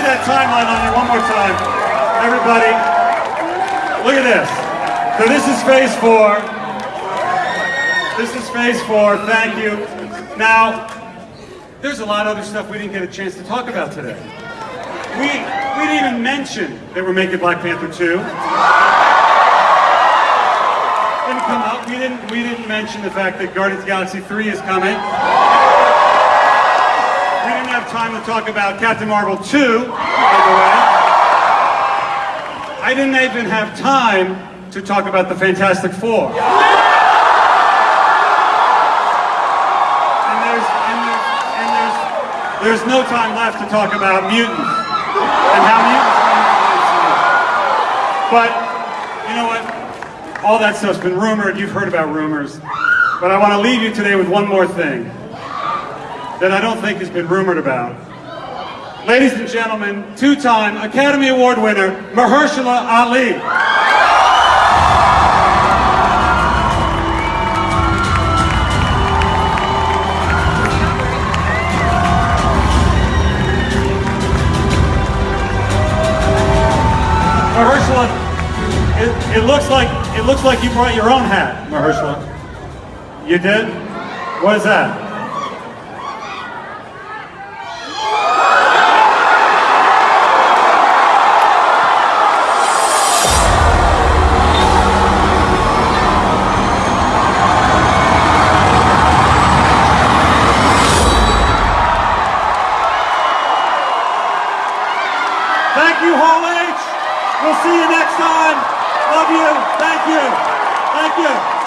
see that timeline on you one more time. Everybody, look at this. So this is phase four. This is phase four, thank you. Now, there's a lot of other stuff we didn't get a chance to talk about today. We, we didn't even mention that we're making Black Panther 2. Didn't come up. We didn't, we didn't mention the fact that Guardians of the Galaxy 3 is coming. Time to talk about Captain Marvel 2, by the way. I didn't even have time to talk about the Fantastic Four. And there's, and there's, and there's, there's no time left to talk about mutants and how mutants But, you know what? All that stuff's been rumored. You've heard about rumors. But I want to leave you today with one more thing that I don't think has been rumored about. Ladies and gentlemen, two-time Academy Award winner, Mahershala Ali. Mahershala, it, it looks like it looks like you brought your own hat, Mahershala. You did? What is that? Thank you, Hall H. We'll see you next time. Love you. Thank you. Thank you.